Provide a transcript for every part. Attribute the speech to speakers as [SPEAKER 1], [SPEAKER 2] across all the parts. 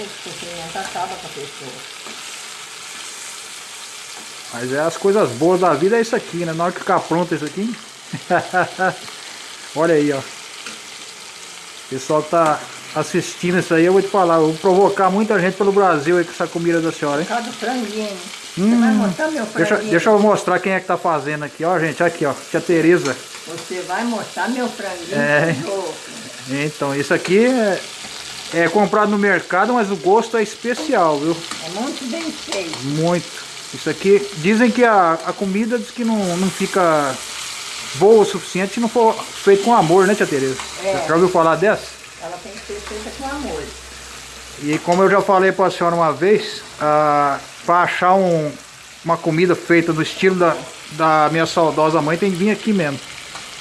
[SPEAKER 1] Esse sofrimento acaba com a pessoa.
[SPEAKER 2] Mas é as coisas boas da vida é isso aqui, né? Na hora que ficar pronto isso aqui. Olha aí, ó. O pessoal tá assistindo isso aí, eu vou te falar, eu vou provocar muita gente pelo Brasil aí com essa comida da senhora, hein?
[SPEAKER 1] Por do franguinho.
[SPEAKER 2] Hum,
[SPEAKER 1] Você vai mostrar meu
[SPEAKER 2] Deixa,
[SPEAKER 1] franguinho?
[SPEAKER 2] deixa eu mostrar quem é que tá fazendo aqui, ó, gente, aqui, ó, tia Tereza.
[SPEAKER 1] Você vai mostrar meu franguinho?
[SPEAKER 2] É. Então, isso aqui é, é comprado no mercado, mas o gosto é especial, viu?
[SPEAKER 1] É muito bem feito.
[SPEAKER 2] Muito. Isso aqui, dizem que a, a comida diz que não, não fica boa o suficiente se não for feito com amor, né, tia Tereza?
[SPEAKER 1] É.
[SPEAKER 2] Já ouviu falar dessa?
[SPEAKER 1] Ela tem que ser feita com amor.
[SPEAKER 2] E como eu já falei para a senhora uma vez, ah, para achar um- uma comida feita no estilo da, da minha saudosa mãe, tem que vir aqui mesmo.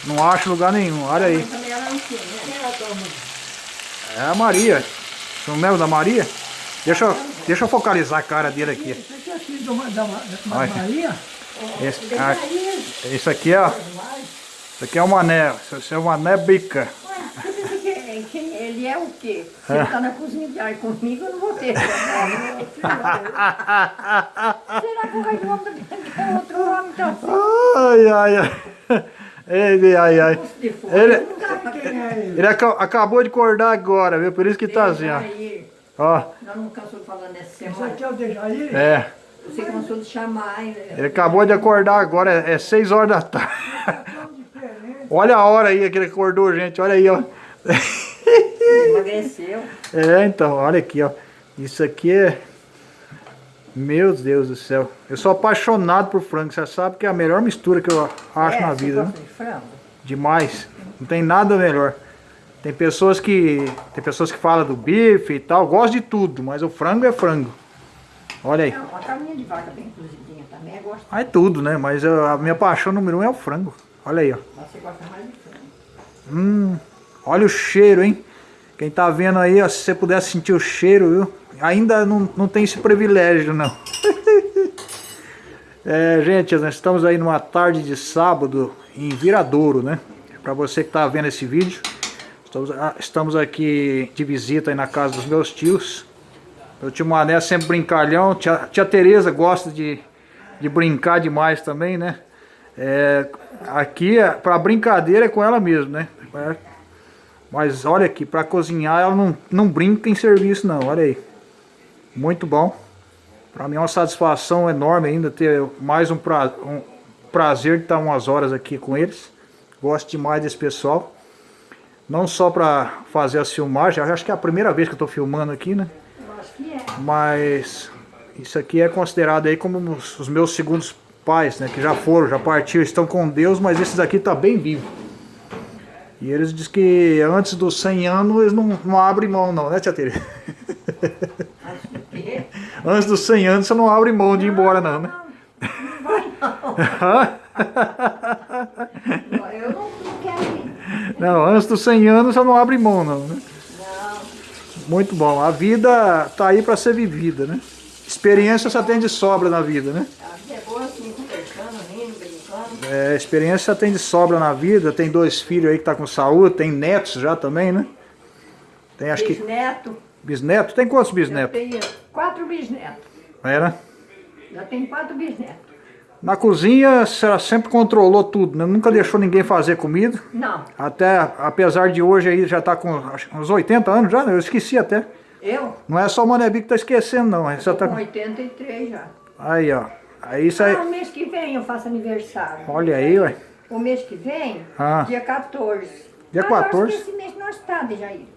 [SPEAKER 2] Não acho lugar nenhum, olha aí.
[SPEAKER 1] Também ela não tem, né?
[SPEAKER 2] É a Maria. Não lembra da Maria? Deixa, eu- deixa eu focalizar a cara dele aqui.
[SPEAKER 3] Esse aqui é filho da, da, da, da. Maria.
[SPEAKER 2] Esse, ah, esse aqui, ó. Esse aqui é o mané. Esse é o mané bica.
[SPEAKER 1] Você que ele é o quê? Se ele tá na cozinha de ar comigo, eu não vou ter. Será que o rei do homem é outro homem?
[SPEAKER 2] Ai, ai, ai. Ele, ai, ai. Ele,
[SPEAKER 3] é ele?
[SPEAKER 2] aca- acabou de acordar agora, viu? Por isso que tá assim, ó. Ó,
[SPEAKER 1] Nós não cansamos falando nessa semana.
[SPEAKER 3] aqui é o Dejair?
[SPEAKER 2] é.
[SPEAKER 1] Você cansou de chamar, hein?
[SPEAKER 2] Ele acabou de acordar agora, é 6 horas da tarde. Olha a hora aí que ele acordou, gente. Olha aí, ó.
[SPEAKER 1] Emagreceu.
[SPEAKER 2] É, então, olha aqui, ó. Isso aqui é. Meu Deus do céu. Eu sou apaixonado por frango. Você sabe que é a melhor mistura que eu acho
[SPEAKER 1] É,
[SPEAKER 2] na vida. né?
[SPEAKER 1] de frango?
[SPEAKER 2] Demais. Não tem nada melhor. Tem pessoas que. Tem pessoas que falam do bife e tal. Gosto de tudo, mas o frango é frango. Olha aí.
[SPEAKER 1] Não, uma carninha de vaca bem cozidinha também é gostosa.
[SPEAKER 2] Ah, É tudo, né? Mas eu- a minha paixão número um é o frango. Olha aí, ó.
[SPEAKER 1] Mas você gosta mais de frango.
[SPEAKER 2] Hum, olha o cheiro, hein? Quem tá vendo aí, ó, se você pudesse sentir o cheiro, viu? Ainda não, não tem esse privilégio, não. é, gente, nós estamos aí numa tarde de sábado em Viradouro, né? Pra você que tá vendo esse vídeo, estamos, estamos aqui de visita na casa dos meus tios. Meu tio Mané é sempre brincalhão, tia, tia Tereza gosta de, de brincar demais também, né? É, aqui, é- pra brincadeira é com ela mesmo, né? É, mas olha aqui, pra cozinhar ela não, não brinca em serviço não, olha aí. Muito bom. Pra mim é uma satisfação enorme ainda ter mais um, pra, um prazer de estar umas horas aqui com eles. Gosto demais desse pessoal. Não só pra fazer as filmagens, acho que é a primeira vez que eu tô filmando aqui, né?
[SPEAKER 1] Eu acho que é.
[SPEAKER 2] Mas isso aqui é considerado aí como os, meus segundos pais, né? Que já foram, já partiram, estão com Deus, mas esses aqui tá bem vivo. E eles dizem que antes dos 100 anos eles não, não abrem mão não, né tia
[SPEAKER 1] é.
[SPEAKER 2] Antes dos 100 anos você não abre mão de ir embora não, né?
[SPEAKER 1] Não vai não. Eu não, não quero ir.
[SPEAKER 2] Não, antes dos 100 anos você não abre mão não, né?
[SPEAKER 1] Não.
[SPEAKER 2] Muito bom. A vida tá aí para ser vivida, né? Experiência só tem de sobra na vida, né?
[SPEAKER 1] A vida é boa assim, conversando, rindo, brincando.
[SPEAKER 2] É, experiência tem de sobra na vida, tem dois filhos aí que tá com saúde, tem netos já também, né? Tem acho que
[SPEAKER 1] Bisneto.
[SPEAKER 2] bisneto, tem quantos
[SPEAKER 1] Eu
[SPEAKER 2] bisnetos?
[SPEAKER 1] tenho quatro bisnetos.
[SPEAKER 2] Era.
[SPEAKER 1] Já tenho quatro bisnetos.
[SPEAKER 2] Na cozinha, ela sempre controlou tudo, né? Nunca deixou ninguém fazer comida.
[SPEAKER 1] Não,
[SPEAKER 2] Até, apesar de hoje aí já tá com uns 80 anos já, né? eu esqueci até.
[SPEAKER 1] eu
[SPEAKER 2] Não é só o Manebi que tá esquecendo não? Você
[SPEAKER 1] tô
[SPEAKER 2] tá...
[SPEAKER 1] com 83 já.
[SPEAKER 2] Aí, ó. Aí isso aí...
[SPEAKER 1] Ah, o mês que vem eu faço aniversário.
[SPEAKER 2] Olha aí, ué.
[SPEAKER 1] O mês que vem,
[SPEAKER 2] Ah.
[SPEAKER 1] dia 14.
[SPEAKER 2] Dia
[SPEAKER 1] ah,
[SPEAKER 2] 14?
[SPEAKER 1] Eu acho que esse mês não está, Dejair.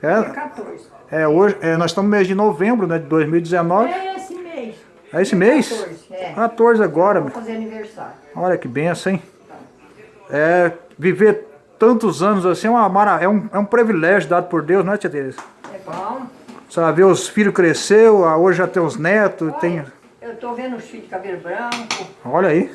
[SPEAKER 1] Dia
[SPEAKER 2] É,
[SPEAKER 1] 14.
[SPEAKER 2] é hoje, é, nós estamos no mês de novembro, né? De 2019.
[SPEAKER 1] É.
[SPEAKER 2] É esse mês?
[SPEAKER 1] 14, é.
[SPEAKER 2] 14 agora, meu.
[SPEAKER 1] fazer aniversário.
[SPEAKER 2] Olha que benção, hein? É, viver tantos anos assim é, uma mara... é, um, é um privilégio dado por Deus, não é, tia Tereza?
[SPEAKER 1] É bom.
[SPEAKER 2] Você vai ver os filhos cresceu, ah, hoje já tem os netos, tem...
[SPEAKER 1] Olha, Eu tô vendo os filhos de cabelo branco.
[SPEAKER 2] Olha aí.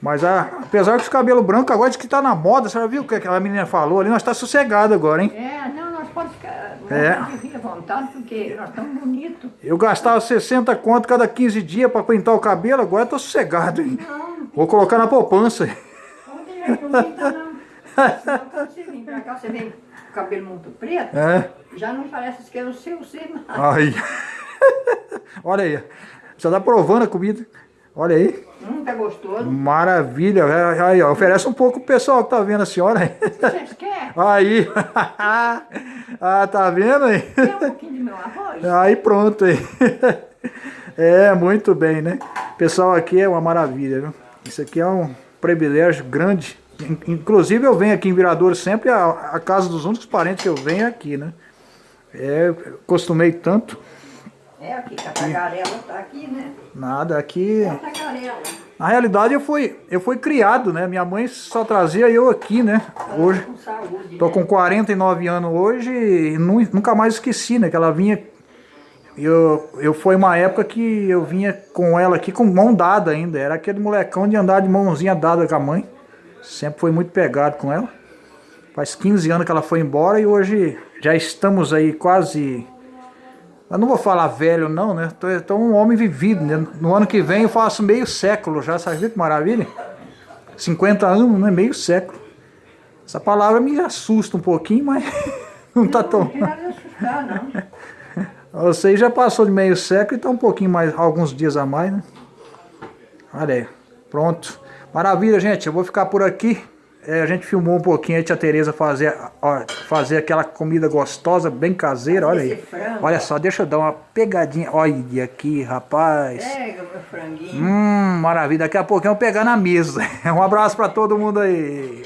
[SPEAKER 2] Mas ah, apesar que os cabelos brancos agora diz que tá na moda, você já viu o que aquela menina falou ali? Nós tá sossegado agora, hein?
[SPEAKER 1] É, não, podemos ficar
[SPEAKER 2] É.
[SPEAKER 1] é. à vontade, porque nós estamos bonitos.
[SPEAKER 2] Eu gastava 60 conto cada 15 dias pra pintar o cabelo, agora eu tô sossegado, hein?
[SPEAKER 1] Não,
[SPEAKER 2] Vou colocar na poupança.
[SPEAKER 1] deixar que não pinta, não. Senão, você vem pra cá, você vem com o cabelo muito preto,
[SPEAKER 2] É.
[SPEAKER 1] já não parece que é o seu sinal.
[SPEAKER 2] Aí. Olha aí. Você tá provando a comida. Olha aí.
[SPEAKER 1] Hum, tá gostoso.
[SPEAKER 2] Maravilha. É, Aí, ó, oferece um pouco pro pessoal que tá vendo a senhora aí.
[SPEAKER 1] Vocês querem?
[SPEAKER 2] Aí. ah, tá vendo aí?
[SPEAKER 1] Quer um pouquinho de meu arroz?
[SPEAKER 2] Aí pronto aí. É, muito bem, né? Pessoal, aqui é uma maravilha, viu? Isso aqui é um privilégio grande. In- Inclusive eu venho aqui em Viradouro sempre, a, a casa dos únicos parentes que eu venho é aqui, né? É, costumei tanto.
[SPEAKER 1] É aqui, a tagarela tá aqui, né?
[SPEAKER 2] Nada, aqui...
[SPEAKER 1] É a tagarela.
[SPEAKER 2] Na realidade eu fui, eu fui criado, né? Minha mãe só trazia eu aqui, né? Hoje,
[SPEAKER 1] Com saúde.
[SPEAKER 2] Tô
[SPEAKER 1] né?
[SPEAKER 2] com 49 anos hoje e nu- nunca mais esqueci, né? Que ela vinha. Eu, eu foi uma época que eu vinha com ela aqui com mão dada ainda. Era aquele molecão de andar de mãozinha dada com a mãe. Sempre foi muito pegado com ela. Faz 15 anos que ela foi embora e hoje já estamos aí quase. Eu não vou falar velho, não, né? Tô, tô um homem vivido, né? No ano que vem eu faço meio século já, sabe que maravilha? 50 anos, né? Meio século. Essa palavra me assusta um pouquinho, mas não tá
[SPEAKER 1] Não,
[SPEAKER 2] tão.
[SPEAKER 1] não de assustar, não.
[SPEAKER 2] Você já passou de meio século e tá um pouquinho mais, alguns dias a mais, né? Olha aí, pronto. Maravilha, gente. Eu vou ficar por aqui. É, a gente filmou um pouquinho a tia Tereza fazer, ó, fazer aquela comida gostosa, bem caseira. Olha aí.
[SPEAKER 1] Frango.
[SPEAKER 2] Olha só, deixa eu dar uma pegadinha. Olha aqui, rapaz.
[SPEAKER 1] Pega meu franguinho.
[SPEAKER 2] Hum, maravilha. Daqui a pouquinho eu vou pegar na mesa. Um abraço pra todo mundo aí.